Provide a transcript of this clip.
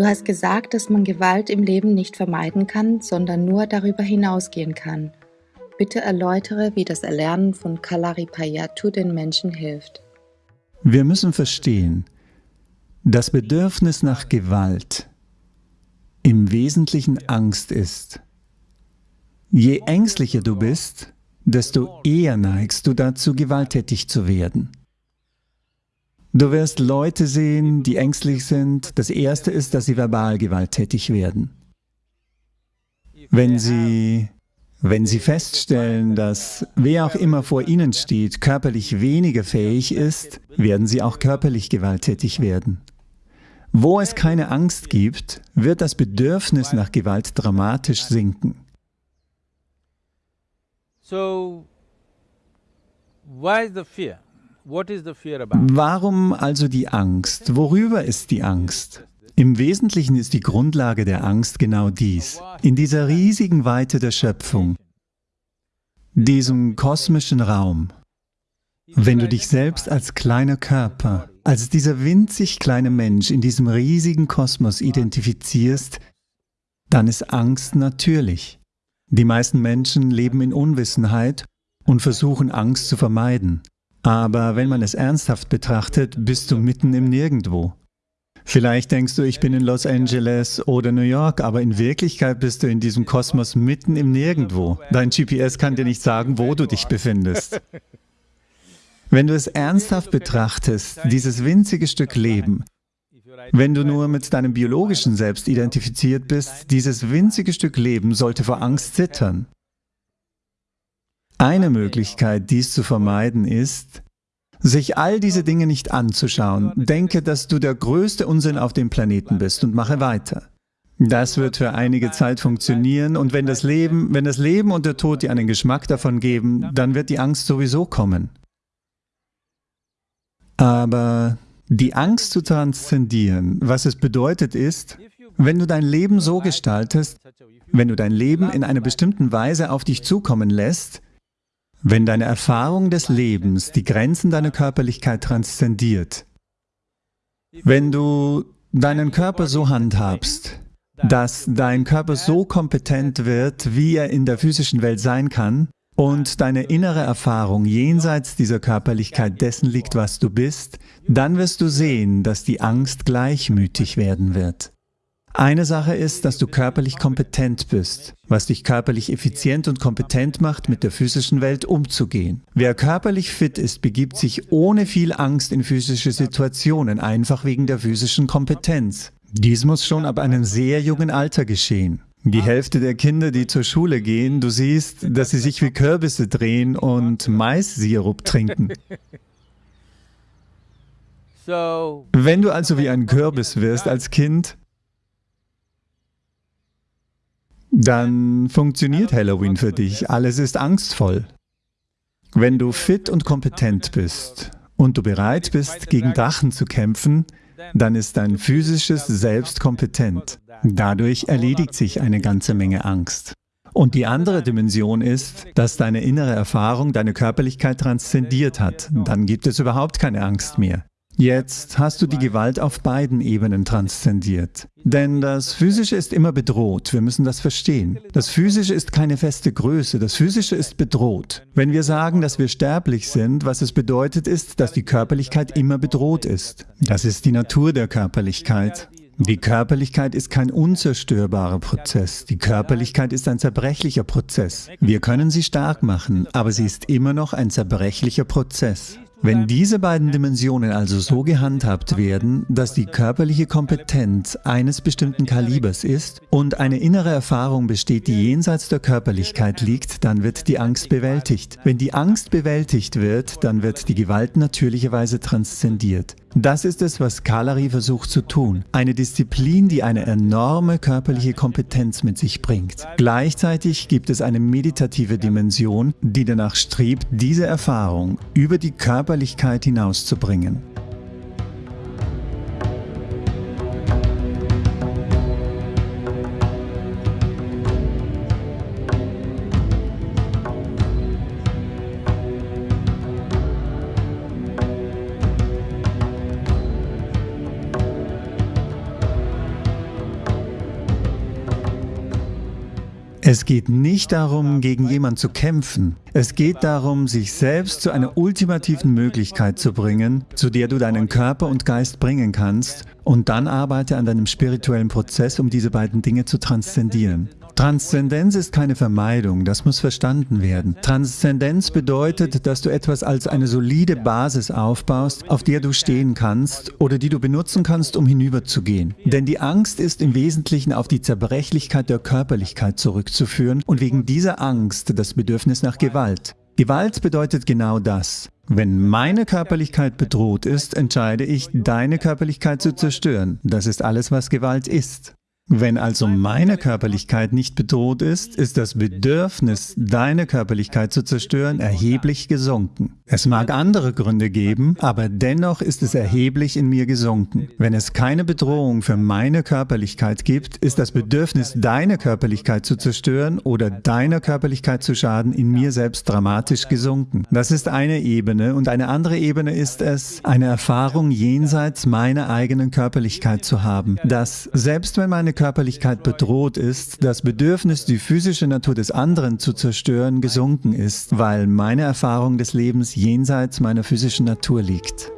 Du hast gesagt, dass man Gewalt im Leben nicht vermeiden kann, sondern nur darüber hinausgehen kann. Bitte erläutere, wie das Erlernen von Kalaripayattu den Menschen hilft. Wir müssen verstehen, das Bedürfnis nach Gewalt im Wesentlichen Angst ist. Je ängstlicher du bist, desto eher neigst du dazu, gewalttätig zu werden. Du wirst Leute sehen, die ängstlich sind. Das Erste ist, dass sie verbal gewalttätig werden. Wenn sie, wenn sie feststellen, dass wer auch immer vor ihnen steht, körperlich weniger fähig ist, werden sie auch körperlich gewalttätig werden. Wo es keine Angst gibt, wird das Bedürfnis nach Gewalt dramatisch sinken. So, why the fear? Warum also die Angst? Worüber ist die Angst? Im Wesentlichen ist die Grundlage der Angst genau dies. In dieser riesigen Weite der Schöpfung, diesem kosmischen Raum, wenn du dich selbst als kleiner Körper, als dieser winzig kleine Mensch in diesem riesigen Kosmos identifizierst, dann ist Angst natürlich. Die meisten Menschen leben in Unwissenheit und versuchen Angst zu vermeiden. Aber wenn man es ernsthaft betrachtet, bist du mitten im Nirgendwo. Vielleicht denkst du, ich bin in Los Angeles oder New York, aber in Wirklichkeit bist du in diesem Kosmos mitten im Nirgendwo. Dein GPS kann dir nicht sagen, wo du dich befindest. Wenn du es ernsthaft betrachtest, dieses winzige Stück Leben, wenn du nur mit deinem biologischen Selbst identifiziert bist, dieses winzige Stück Leben sollte vor Angst zittern. Eine Möglichkeit, dies zu vermeiden, ist, sich all diese Dinge nicht anzuschauen. Denke, dass du der größte Unsinn auf dem Planeten bist und mache weiter. Das wird für einige Zeit funktionieren und wenn das Leben, wenn das Leben und der Tod dir einen Geschmack davon geben, dann wird die Angst sowieso kommen. Aber die Angst zu transzendieren, was es bedeutet ist, wenn du dein Leben so gestaltest, wenn du dein Leben in einer bestimmten Weise auf dich zukommen lässt, wenn deine Erfahrung des Lebens die Grenzen deiner Körperlichkeit transzendiert, wenn du deinen Körper so handhabst, dass dein Körper so kompetent wird, wie er in der physischen Welt sein kann, und deine innere Erfahrung jenseits dieser Körperlichkeit dessen liegt, was du bist, dann wirst du sehen, dass die Angst gleichmütig werden wird. Eine Sache ist, dass du körperlich kompetent bist, was dich körperlich effizient und kompetent macht, mit der physischen Welt umzugehen. Wer körperlich fit ist, begibt sich ohne viel Angst in physische Situationen, einfach wegen der physischen Kompetenz. Dies muss schon ab einem sehr jungen Alter geschehen. Die Hälfte der Kinder, die zur Schule gehen, du siehst, dass sie sich wie Kürbisse drehen und Mais-Sirup trinken. Wenn du also wie ein Kürbis wirst als Kind, dann funktioniert Halloween für dich. Alles ist angstvoll. Wenn du fit und kompetent bist und du bereit bist, gegen Drachen zu kämpfen, dann ist dein physisches Selbst kompetent. Dadurch erledigt sich eine ganze Menge Angst. Und die andere Dimension ist, dass deine innere Erfahrung deine Körperlichkeit transzendiert hat. Dann gibt es überhaupt keine Angst mehr. Jetzt hast du die Gewalt auf beiden Ebenen transzendiert. Denn das Physische ist immer bedroht, wir müssen das verstehen. Das Physische ist keine feste Größe, das Physische ist bedroht. Wenn wir sagen, dass wir sterblich sind, was es bedeutet ist, dass die Körperlichkeit immer bedroht ist. Das ist die Natur der Körperlichkeit. Die Körperlichkeit ist kein unzerstörbarer Prozess. Die Körperlichkeit ist ein zerbrechlicher Prozess. Wir können sie stark machen, aber sie ist immer noch ein zerbrechlicher Prozess. Wenn diese beiden Dimensionen also so gehandhabt werden, dass die körperliche Kompetenz eines bestimmten Kalibers ist und eine innere Erfahrung besteht, die jenseits der Körperlichkeit liegt, dann wird die Angst bewältigt. Wenn die Angst bewältigt wird, dann wird die Gewalt natürlicherweise transzendiert. Das ist es, was Kalari versucht zu tun. Eine Disziplin, die eine enorme körperliche Kompetenz mit sich bringt. Gleichzeitig gibt es eine meditative Dimension, die danach strebt, diese Erfahrung über die Körperlichkeit hinauszubringen. Es geht nicht darum, gegen jemanden zu kämpfen. Es geht darum, sich selbst zu einer ultimativen Möglichkeit zu bringen, zu der du deinen Körper und Geist bringen kannst und dann arbeite an deinem spirituellen Prozess, um diese beiden Dinge zu transzendieren. Transzendenz ist keine Vermeidung, das muss verstanden werden. Transzendenz bedeutet, dass du etwas als eine solide Basis aufbaust, auf der du stehen kannst oder die du benutzen kannst, um hinüberzugehen. Denn die Angst ist im Wesentlichen auf die Zerbrechlichkeit der Körperlichkeit zurückzuführen und wegen dieser Angst das Bedürfnis nach Gewalt. Gewalt bedeutet genau das. Wenn meine Körperlichkeit bedroht ist, entscheide ich, deine Körperlichkeit zu zerstören. Das ist alles, was Gewalt ist. Wenn also meine Körperlichkeit nicht bedroht ist, ist das Bedürfnis, deine Körperlichkeit zu zerstören, erheblich gesunken. Es mag andere Gründe geben, aber dennoch ist es erheblich in mir gesunken. Wenn es keine Bedrohung für meine Körperlichkeit gibt, ist das Bedürfnis, deine Körperlichkeit zu zerstören oder deiner Körperlichkeit zu schaden, in mir selbst dramatisch gesunken. Das ist eine Ebene und eine andere Ebene ist es, eine Erfahrung jenseits meiner eigenen Körperlichkeit zu haben, dass selbst wenn meine Körperlichkeit bedroht ist, das Bedürfnis, die physische Natur des anderen zu zerstören, gesunken ist, weil meine Erfahrung des Lebens jenseits meiner physischen Natur liegt.